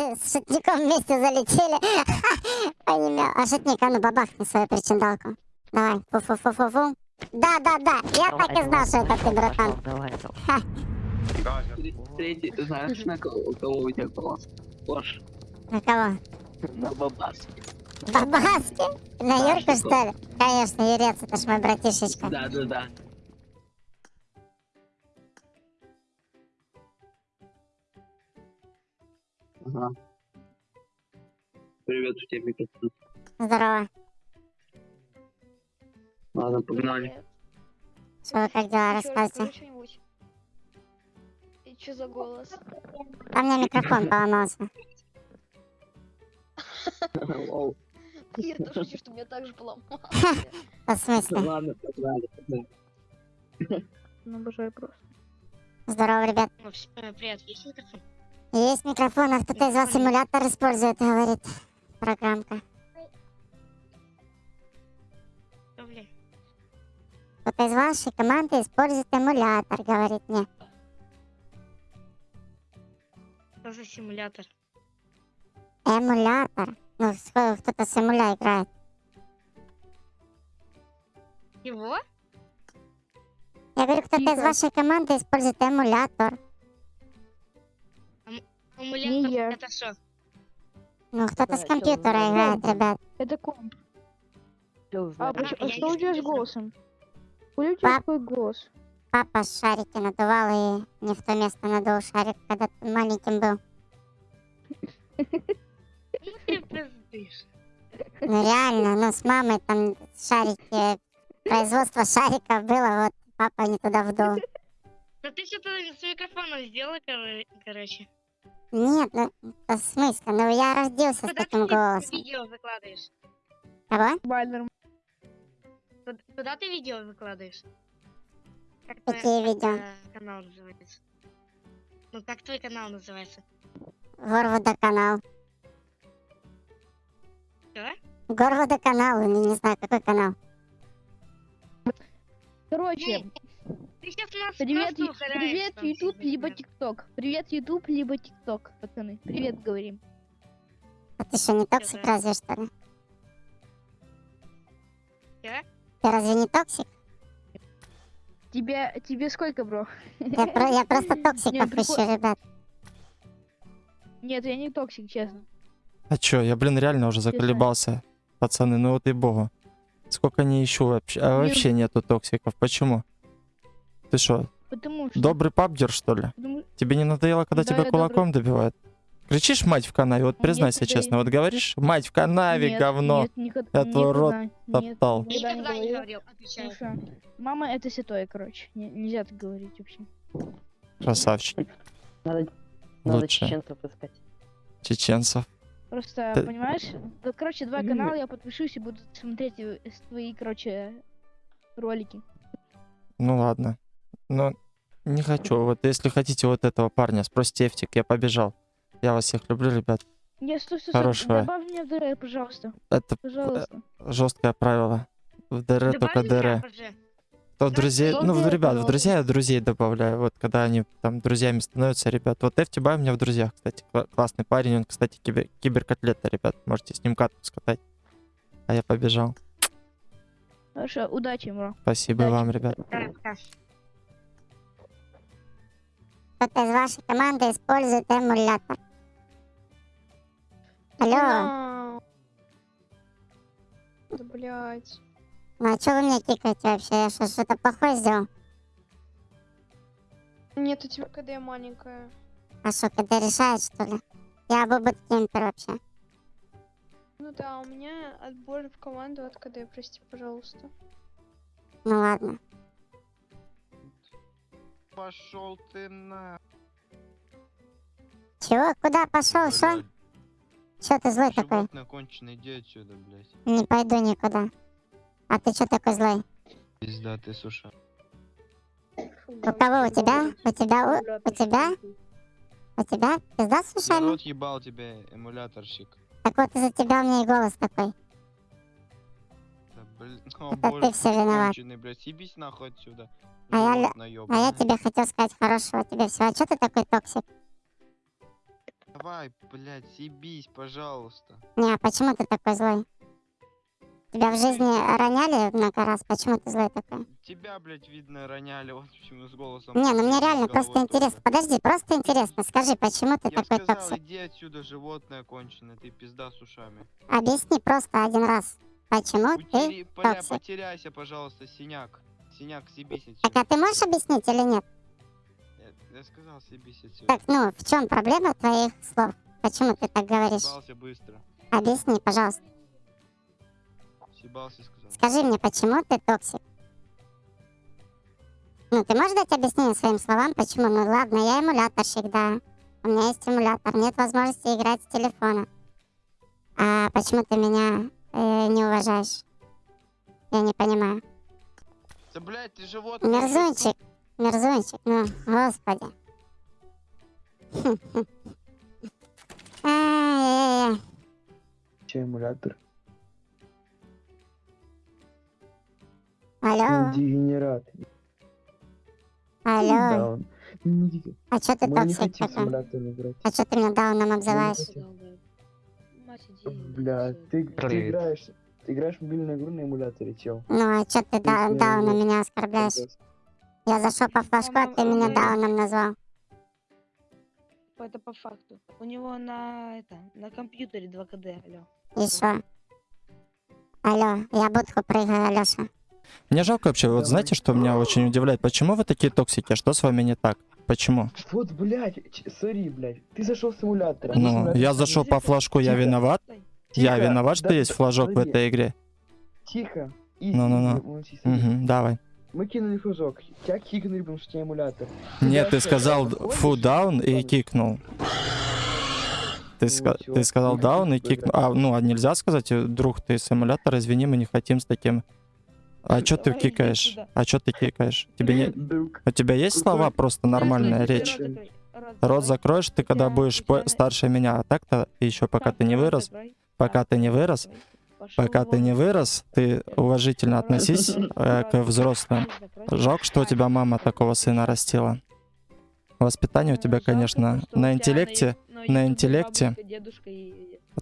с шутником вместе залетели. Понимаю. А шутник, а ну бабахни свою причиндалку. Давай, фу-фу-фу-фу-фу. Да-да-да, я так и знал, что это ты, братан. Давай, давай. Ха, Третий, знаешь, на кого, у кого у тебя голос? Пош, на кого? на бабаске. Бабаски? На Да, Юрку, что? что ли? Конечно, Юрец, это ж мой братишечка. Да, Ага. Привет, у тебя микрофон. Здорово. Ладно, погнали. Что как дела, рассказывайте? И что за голос? А у меня микрофон поломался. Я тоже хочу, чтобы меня так же поломало. В смысле? Ладно, погнали, погнали. Ну, обожаю просто. Здорово, ребят. Ну, Привет, есть микрофон? Есть микрофон, а кто-то из вас симулятор использует, говорит программка. Кто-то из вашей команды использует эмулятор, говорит мне. Что за симулятор? Эмулятор. Ну, кто-то с эмуля играет. Его? Я говорю, кто-то из вашей команды использует эмулятор. Амулетор я. это что? Ну, кто-то с чё, компьютера играет, ребят. Это комп. А, а что у тебя с голосом? У тебя Пап. такой голос? Папа шарики надувал и не в то место надул шарик, когда ты маленьким был. Ну ты пиздишь. Ну, реально, ну, с мамой там шарики, производство шариков было, вот папа не туда вдул. Да ты что-то с микрофоном сделал, кор- короче. Нет, ну, в смысле? Ну, я родился с Куда таким ты голосом. видео выкладываешь? Кого? Вальнер. Куда- ты видео выкладываешь? Как Какие твой- как, видео? э, канал называется? Ну как твой канал называется? Горводоканал. Что? Горводоканал, или не знаю, какой канал. Короче, привет, привет, сидишь, либо. ТикТок. Привет, Ютуб, либо ТикТок, пацаны. Привет, говорим. А ты что, не токсик разве, что ли? Я? Ты разве не токсик? Тебе, тебе сколько, бро? Я, про- я просто прикол- ищу, ребят. Нет, я не токсик, честно. А чё, я, блин, реально уже заколебался, пацаны, ну вот и богу. Сколько не ищу вообще, а Не- вообще нету токсиков, почему? Ты что, Потому что... добрый пабдер, что ли? потому- Тебе не надоело, когда Да, тебя кулаком добивают? Кричишь мать в канаве, вот Нет, признайся это честно, я- вот говоришь, мать в канаве, Нет, говно. Нет, никогда, твой рот нет, топтал. никогда не Никогда не говорил. отвечаю. Слушай, мама это святое, короче. Не- нельзя так говорить вообще. Красавчик, Надо, надо лучше чеченцев искать. чеченцев. Просто, Ты- понимаешь, да, короче, два канала я подпишусь и буду смотреть э, твои, короче, ролики. Ну ладно, но не хочу, вот если хотите вот этого парня, спросите Эфтик, я побежал. Я вас всех люблю, ребят. Не, стой, стой, стой, Хорошего. добавь в ДР, пожалуйста. Это Пожалуйста. жесткое правило. В ДР только Добавь меня ДР. уже. То Да, друзей, ну, в ребят, в друзья я друзей добавляю. Вот когда они там друзьями становятся, ребят. Вот Эфти Бай у меня в друзьях, кстати. кла- классный парень. Он, кстати, кибер, киберкотлета, ребят. Можете с ним катку скатать. А я побежал. Хорошо, удачи, бро. Спасибо Удачи. вам, ребят. Кто-то из вашей команды использует эмулятор. Алло, Да, блядь. ну а что вы меня кикаете вообще? Я что, что-то плохое сделал? Нет, у тебя КД маленькая. А что, КД решает, что ли? Я бобот кемпер вообще. Ну да, у меня отбор в команду от КД, прости, пожалуйста. Ну ладно. Пошел ты на. Чего? Куда пошел? Что? Что ты злой такой? Конченое, иди отсюда, блядь. Не пойду никуда. А ты что такой злой? Пизда ты, суша. У кого? У тебя? У тебя? У, у тебя? У тебя? Пизда с ушами? Народ ебал тебя, эмуляторщик. Так вот из-за тебя у меня и голос такой. Да, блин, о Это боже, ты всё виноват. конченый, блядь, съебись нахуй отсюда. А я А я тебе хотел сказать хорошего тебе всего. А что ты такой токсик? Да Давай, блядь, съебись, пожалуйста. Не, а почему ты такой злой? Тебя в жизни роняли много раз, почему ты злой такой? Тебя, блядь, видно, роняли, вот почему с голосом. Не, ну мне реально просто головой интересно. Подожди, просто интересно. Скажи, почему ты Я такой сказал, токсик? иди отсюда, животное конченое, ты пизда с ушами. Объясни просто один раз. Почему ты... Поля, токсик. потеряйся, пожалуйста, синяк. Синяк, съебись Так, отсюда. а ты можешь объяснить или нет? Я, я сказал, съебись отсюда. Так, ну, в чем проблема твоих слов? Почему ты так говоришь? Съебался быстро. Объясни, пожалуйста. Съебался, сказал. Скажи мне, почему ты токсик? Ну, ты можешь дать объяснение своим словам, почему? Ну ладно, я эмуляторщик, да. У меня есть эмулятор, нет возможности играть с телефона. А почему ты меня э, не уважаешь? Я не понимаю. Да, блядь, ты животное. Мерзунчик, мерзунчик, ну, господи. Че, эмулятор? Алло, Дегенерат. алло. А чё ты Мы токсик такой? А чё ты меня дауном обзываешь? Бля, ты, ты играешь, ты играешь в мобильную игру на эмуляторе, чел. Ну, а чё ты да- дауном меня оскорбляешь? Я зашел по флажку, а ты меня дауном назвал. Это по факту. У него на это на компьютере 2 КД, алло. И шо? Алло, я будку прыгаю, Алёша. Мне жалко вообще, вот знаете, что меня очень удивляет? Почему вы такие токсики? Что с вами не так? Почему? Вот, блядь, сори, блядь. Ты зашел с эмулятора. Ну, я зашел по флажку, я Тихо. виноват? Я виноват, что Да- есть флажок в этой игре? Тихо. Ну-ну-ну. не молчи, сори. Угу, давай. Мы кинули флажок. Тебя кикнули, потому что у тебя эмулятор. Нет, ты сказал фу даун и кикнул. Ты, Ну, ска- ты сказал даун и кикнул. А, ну, а нельзя сказать, э, друг, ты с эмулятора, извини, мы не хотим с таким. А чё ты кикаешь? А чё ты кикаешь? Тебе не... У тебя есть слова просто нормальная Ты речь? рот закроешь ты, когда будешь по- старше меня, а так-то еще пока ты не вырос, пока ты не вырос, пока ты не вырос, ты уважительно относись э, к взрослым. Жалко, что у тебя мама такого сына растила. Воспитание у Э, тебя, конечно, на интеллекте, на интеллекте.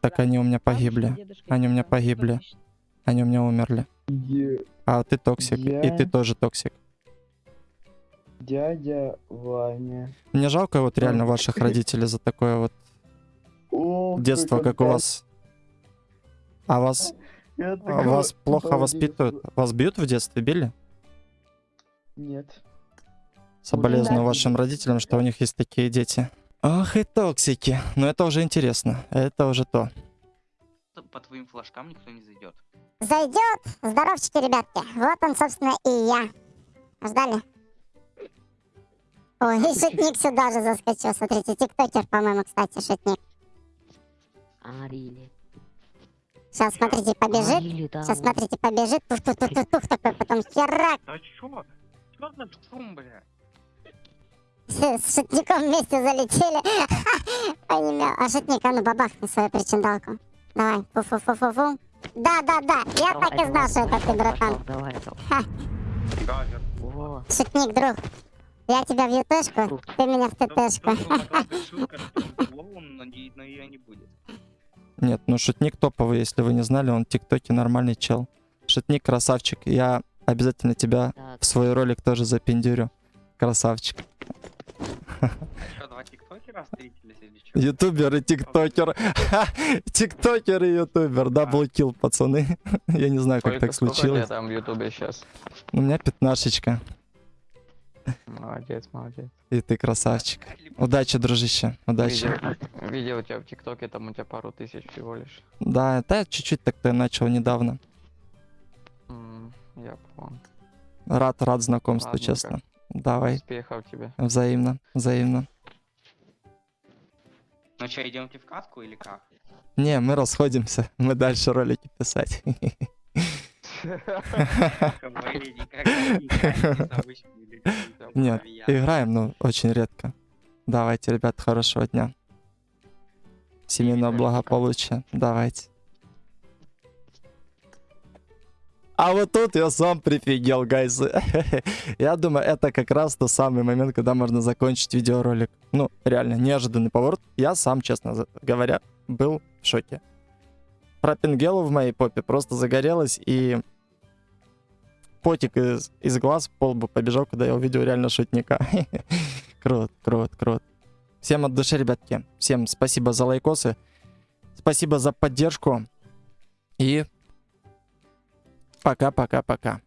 так они у меня погибли. Они у меня погибли. Они у меня умерли. А ты токсик, и Я- ты тоже токсик. Дядя Ваня. Мне жалко вот реально ваших родителей за такое вот О, детство, как у вас. А вас, а вас плохо воспитывают? Вас бьют в детстве, били? Нет. Соболезную вашим родителям, что у них есть такие дети. Ах и токсики. Но это уже интересно. Это уже то. По твоим флажкам никто не зайдет. Зайдет. Здоровчики, ребятки. Вот он, собственно, и я. Ждали? Ой, и шутник сюда же заскочил. Смотрите, тиктокер, по-моему, кстати, шутник. Арили. Сейчас, смотрите, побежит. Сейчас, смотрите, побежит. Тух-тух-тух-тух, такой потом херак. А чё? Чё за шум, бля? С, шутником вместе залетели. Понимаю. А шутник, а ну бабахни свою причиндалку. Давай, фу-фу-фу-фу-фу. Да-да-да, я так и знал, что это ты, братан. Давай. О, Шутник, друг. Я тебя в ютешку, ты меня в ттшку. но ее не будет. Нет, ну шутник топовый, если вы не знали, он в ТикТоке нормальный чел. Шутник красавчик. Я обязательно тебя в свой ролик тоже запендюрю. Красавчик. Ютубер и тиктокер. Тиктокер и ютубер. Даблкил, пацаны. Я не знаю, как так случилось. там в ютубе сейчас? У меня пятнашечка. Молодец, молодец. И ты красавчик. Удачи, дружище. Удачи. Видел, видел тебя в ТикТоке, там у тебя пару тысяч всего лишь. Да, да, чуть-чуть так-то начал недавно. Я понял. Рад, рад знакомству, Ладно, честно. Давай. Успехов тебе. Взаимно, взаимно. Ну что, идемте в катку или как? Не, мы расходимся. Мы дальше ролики писать. Нет, играем, но очень редко. Давайте, ребят, хорошего дня. Семейного благополучия. Давайте. А вот тут я сам прифигел, гайз. Я думаю, это как раз тот самый момент, когда можно закончить видеоролик. Ну, реально, неожиданный поворот. Я сам, честно говоря, был в шоке. Про пингелу в моей попе просто загорелась и потик из, из глаз по лбу побежал, когда я увидел реально шутника. Крут, крут, крут. Всем от души, ребятки. Всем спасибо за лайкосы. Спасибо за поддержку. И пока-пока-пока.